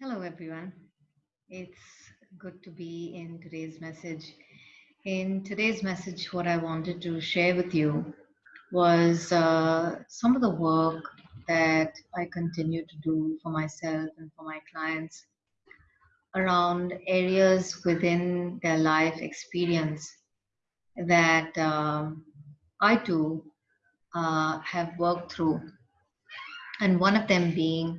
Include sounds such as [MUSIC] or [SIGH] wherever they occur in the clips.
Hello, everyone. It's good to be in today's message. In today's message, what I wanted to share with you was uh, some of the work that I continue to do for myself and for my clients around areas within their life experience that um, I too uh, have worked through. And one of them being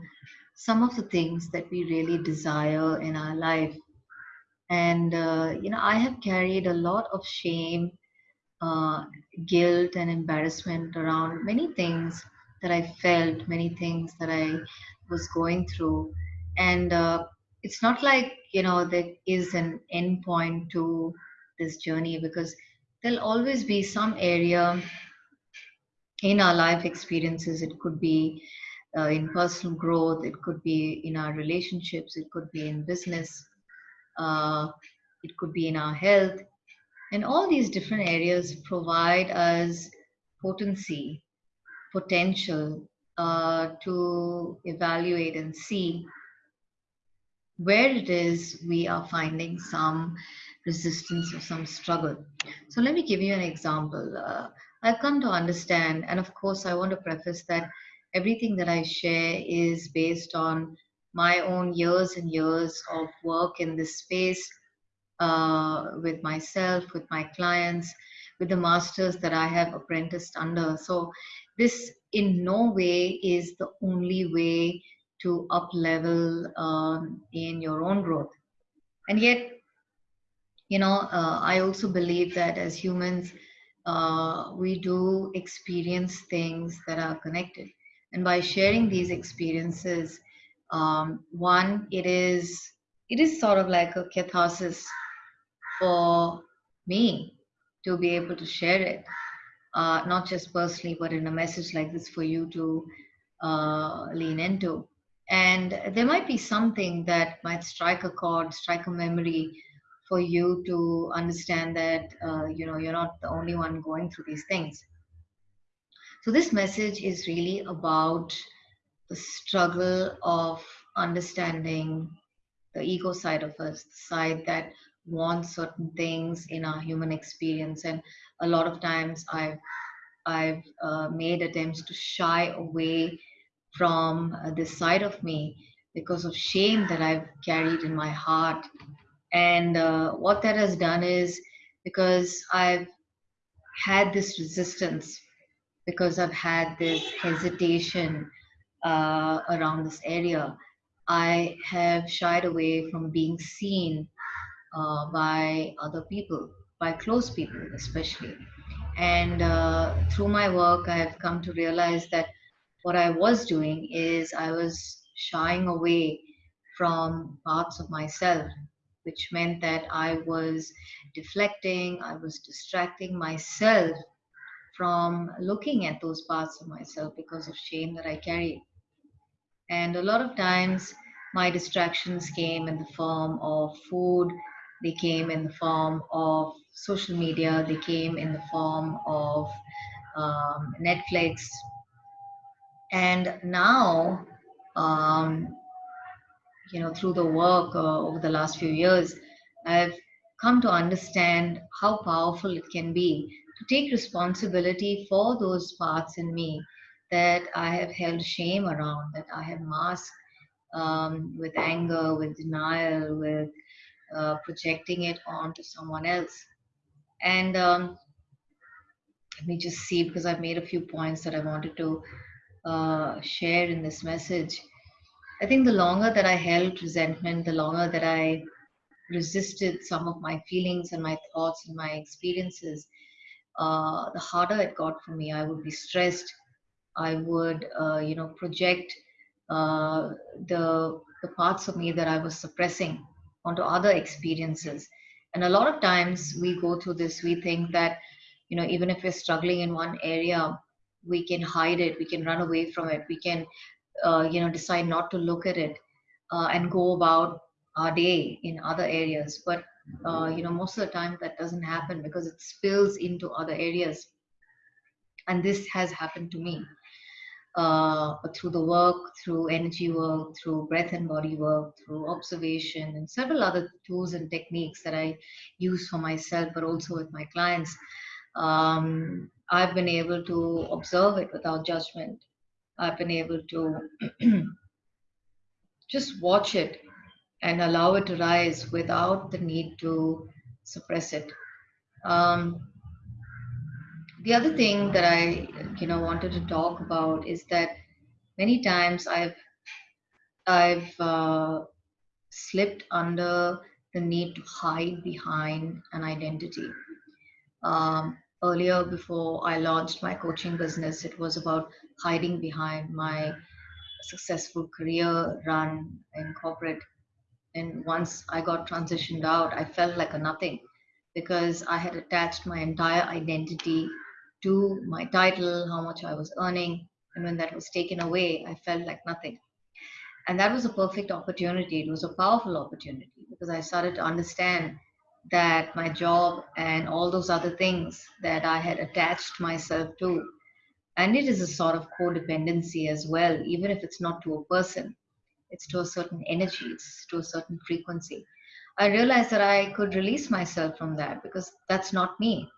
some of the things that we really desire in our life. And, uh, you know, I have carried a lot of shame, uh, guilt, and embarrassment around many things that I felt, many things that I was going through. And uh, it's not like, you know, there is an end point to this journey because there'll always be some area in our life experiences. It could be uh, in personal growth, it could be in our relationships, it could be in business, uh, it could be in our health. And all these different areas provide us potency, potential uh, to evaluate and see where it is we are finding some resistance or some struggle. So let me give you an example. Uh, I've come to understand, and of course, I want to preface that everything that I share is based on my own years and years of work in this space uh, with myself, with my clients, with the masters that I have apprenticed under. So, this in no way is the only way to up level um, in your own growth. And yet, you know, uh, I also believe that as humans, uh, we do experience things that are connected and by sharing these experiences um, one it is it is sort of like a catharsis for me to be able to share it. Uh, not just personally but in a message like this for you to uh, lean into. And there might be something that might strike a chord strike a memory for you to understand that uh, you know you're not the only one going through these things so, this message is really about the struggle of understanding the ego side of us, the side that wants certain things in our human experience. And a lot of times I've I've uh, made attempts to shy away from uh, this side of me because of shame that I've carried in my heart. And uh, what that has done is because I've had this resistance because I've had this hesitation uh, around this area, I have shied away from being seen uh, by other people, by close people especially. And uh, through my work, I have come to realize that what I was doing is I was shying away from parts of myself, which meant that I was deflecting, I was distracting myself from looking at those parts of myself because of shame that I carried. And a lot of times, my distractions came in the form of food, they came in the form of social media, they came in the form of um, Netflix. And now, um, you know, through the work uh, over the last few years, I've come to understand how powerful it can be take responsibility for those parts in me that I have held shame around, that I have masked um, with anger, with denial, with uh, projecting it onto someone else. And um, let me just see because I've made a few points that I wanted to uh, share in this message. I think the longer that I held resentment, the longer that I resisted some of my feelings and my thoughts and my experiences, uh, the harder it got for me. I would be stressed. I would, uh, you know, project uh, the the parts of me that I was suppressing onto other experiences. And a lot of times we go through this. We think that, you know, even if we're struggling in one area, we can hide it. We can run away from it. We can, uh, you know, decide not to look at it uh, and go about our day in other areas. But uh, you know most of the time that doesn't happen because it spills into other areas and this has happened to me uh, through the work, through energy work, through breath and body work, through observation, and several other tools and techniques that I use for myself, but also with my clients, um, I've been able to observe it without judgment. I've been able to [CLEARS THROAT] just watch it and allow it to rise without the need to suppress it. Um, the other thing that I, you know, wanted to talk about is that many times I've, I've uh, slipped under the need to hide behind an identity. Um, earlier, before I launched my coaching business, it was about hiding behind my successful career run in corporate. And once I got transitioned out, I felt like a nothing because I had attached my entire identity to my title, how much I was earning. And when that was taken away, I felt like nothing. And that was a perfect opportunity. It was a powerful opportunity because I started to understand that my job and all those other things that I had attached myself to, and it is a sort of codependency as well, even if it's not to a person, it's to a certain energy, it's to a certain frequency. I realized that I could release myself from that because that's not me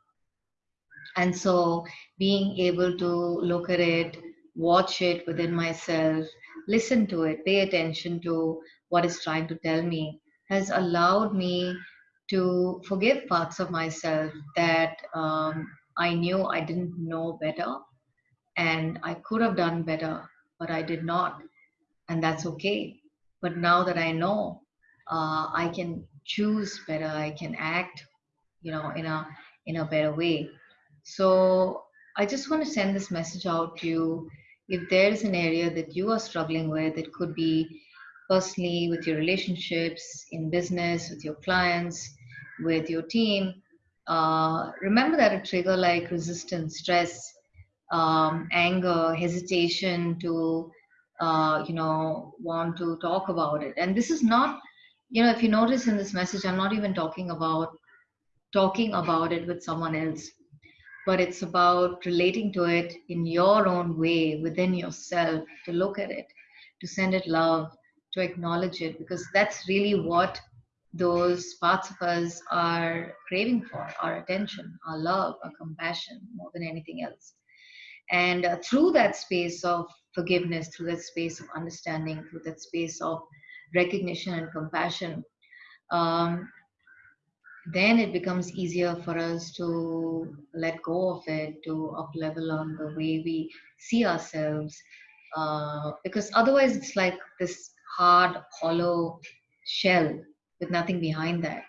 and so being able to look at it watch it within myself listen to it pay attention to what it's trying to tell me has allowed me to forgive parts of myself that um, i knew i didn't know better and i could have done better but i did not and that's okay but now that i know uh, i can choose better i can act you know in a in a better way so I just want to send this message out to you. If there is an area that you are struggling with, it could be personally with your relationships, in business, with your clients, with your team. Uh, remember that a trigger like resistance, stress, um, anger, hesitation to, uh, you know, want to talk about it. And this is not, you know, if you notice in this message, I'm not even talking about talking about it with someone else but it's about relating to it in your own way within yourself to look at it to send it love to acknowledge it because that's really what those parts of us are craving for our attention our love our compassion more than anything else and uh, through that space of forgiveness through that space of understanding through that space of recognition and compassion um, then it becomes easier for us to let go of it, to up level on the way we see ourselves. Uh, because otherwise, it's like this hard, hollow shell with nothing behind that.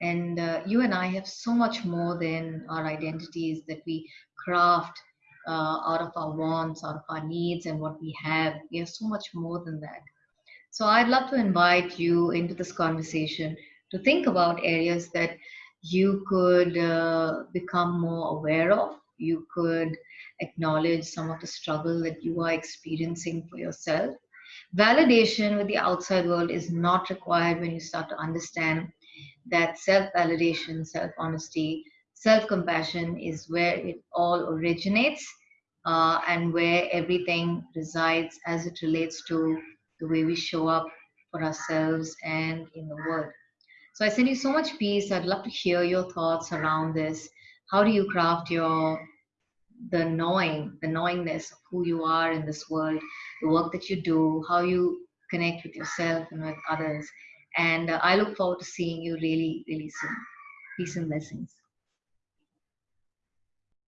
And uh, you and I have so much more than our identities that we craft uh, out of our wants, out of our needs, and what we have. We have so much more than that. So I'd love to invite you into this conversation to think about areas that you could uh, become more aware of. You could acknowledge some of the struggle that you are experiencing for yourself. Validation with the outside world is not required when you start to understand that self validation, self honesty, self compassion is where it all originates uh, and where everything resides as it relates to the way we show up for ourselves and in the world. So I send you so much peace. I'd love to hear your thoughts around this. How do you craft your the knowing, the knowingness of who you are in this world, the work that you do, how you connect with yourself and with others. And uh, I look forward to seeing you really, really soon. Peace and blessings.